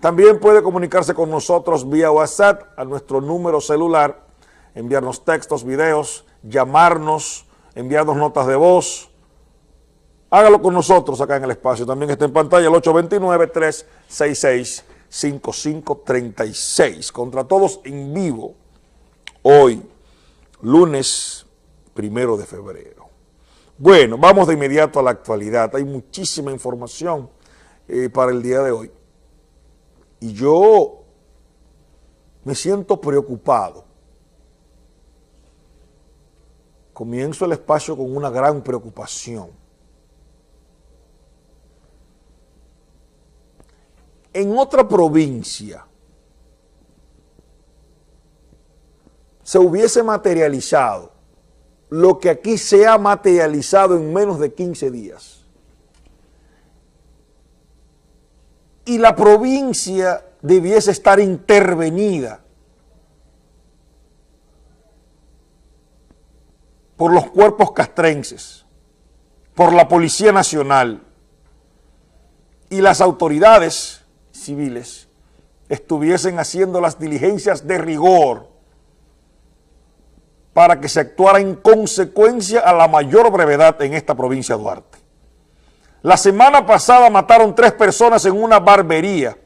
También puede comunicarse con nosotros vía WhatsApp a nuestro número celular, enviarnos textos, videos, llamarnos, enviarnos notas de voz. Hágalo con nosotros acá en el espacio. También está en pantalla el 829-366-5536. Contra todos en vivo, hoy, lunes primero de febrero. Bueno, vamos de inmediato a la actualidad. Hay muchísima información eh, para el día de hoy. Y yo me siento preocupado. Comienzo el espacio con una gran preocupación. En otra provincia se hubiese materializado lo que aquí se ha materializado en menos de 15 días. Y la provincia debiese estar intervenida por los cuerpos castrenses, por la Policía Nacional y las autoridades civiles estuviesen haciendo las diligencias de rigor para que se actuara en consecuencia a la mayor brevedad en esta provincia de Duarte. La semana pasada mataron tres personas en una barbería.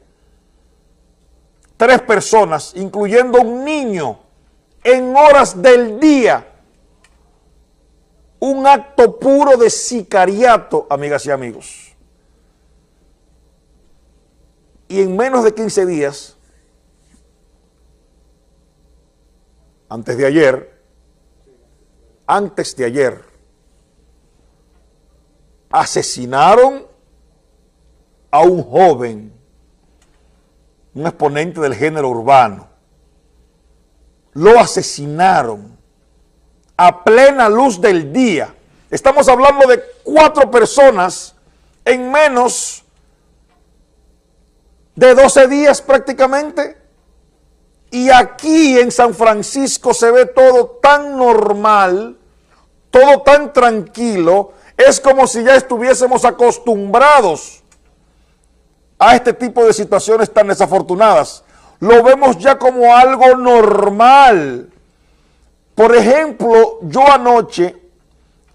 Tres personas, incluyendo un niño, en horas del día. Un acto puro de sicariato, amigas y amigos. Y en menos de 15 días, antes de ayer, antes de ayer, asesinaron a un joven, un exponente del género urbano. Lo asesinaron a plena luz del día. Estamos hablando de cuatro personas en menos de 12 días prácticamente. Y aquí en San Francisco se ve todo tan normal, todo tan tranquilo, es como si ya estuviésemos acostumbrados a este tipo de situaciones tan desafortunadas. Lo vemos ya como algo normal. Por ejemplo, yo anoche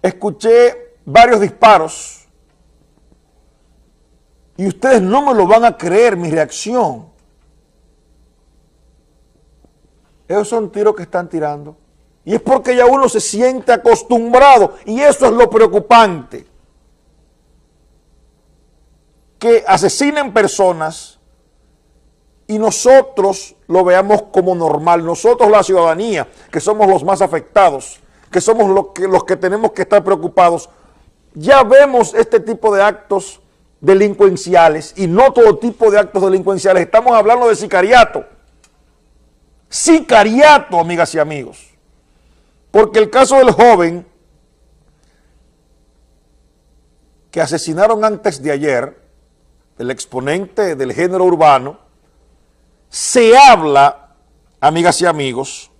escuché varios disparos y ustedes no me lo van a creer mi reacción. Esos son tiros que están tirando. Y es porque ya uno se siente acostumbrado. Y eso es lo preocupante. Que asesinen personas y nosotros lo veamos como normal. Nosotros la ciudadanía, que somos los más afectados, que somos los que, los que tenemos que estar preocupados, ya vemos este tipo de actos delincuenciales y no todo tipo de actos delincuenciales. Estamos hablando de sicariato. Sicariato, amigas y amigos. Porque el caso del joven que asesinaron antes de ayer, el exponente del género urbano, se habla, amigas y amigos,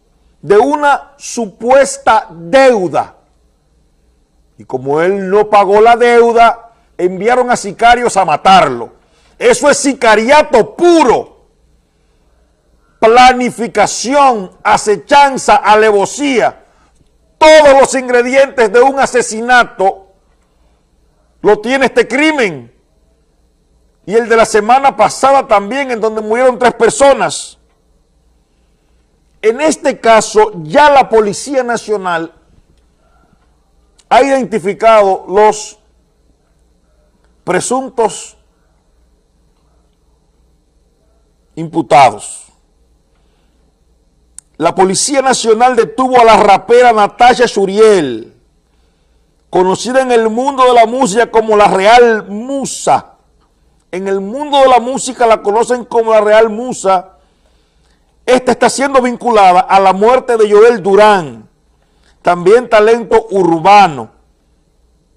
de una supuesta deuda. Y como él no pagó la deuda, enviaron a sicarios a matarlo. Eso es sicariato puro. Planificación, acechanza, alevosía todos los ingredientes de un asesinato lo tiene este crimen. Y el de la semana pasada también, en donde murieron tres personas. En este caso, ya la Policía Nacional ha identificado los presuntos imputados la Policía Nacional detuvo a la rapera Natasha Suriel, conocida en el mundo de la música como la Real Musa. En el mundo de la música la conocen como la Real Musa. Esta está siendo vinculada a la muerte de Joel Durán, también talento urbano.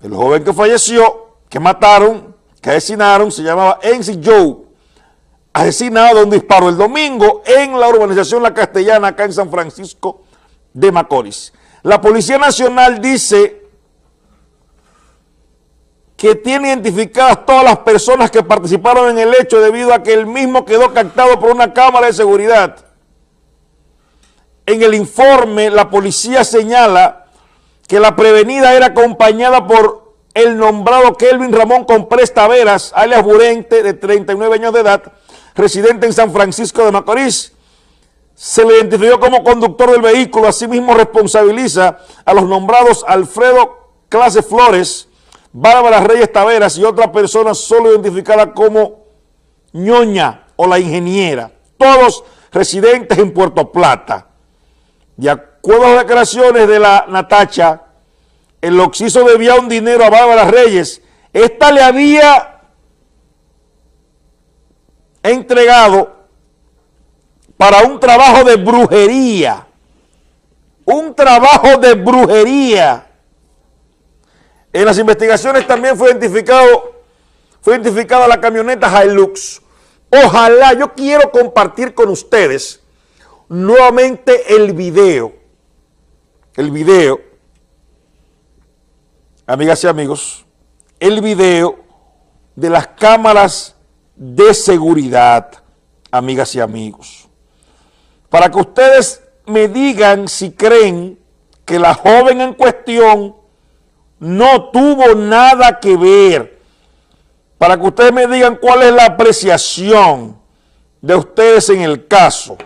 El joven que falleció, que mataron, que asesinaron, se llamaba Enzi Joe asesinado de un disparo el domingo en la urbanización La Castellana, acá en San Francisco de Macorís. La Policía Nacional dice que tiene identificadas todas las personas que participaron en el hecho debido a que el mismo quedó captado por una cámara de seguridad. En el informe, la policía señala que la prevenida era acompañada por el nombrado Kelvin Ramón Comprés Taveras, alias Burente, de 39 años de edad, residente en San Francisco de Macorís. Se le identificó como conductor del vehículo, asimismo responsabiliza a los nombrados Alfredo Clase Flores, Bárbara Reyes Taveras y otra persona solo identificada como ñoña o la ingeniera, todos residentes en Puerto Plata. De acuerdo a las declaraciones de la Natacha, el Oxiso debía un dinero a Bárbara Reyes. Esta le había entregado para un trabajo de brujería. Un trabajo de brujería en las investigaciones también fue identificado, fue identificada la camioneta Hilux. Ojalá, yo quiero compartir con ustedes nuevamente el video. El video, amigas y amigos, el video de las cámaras de seguridad, amigas y amigos. Para que ustedes me digan si creen que la joven en cuestión no tuvo nada que ver. Para que ustedes me digan cuál es la apreciación de ustedes en el caso.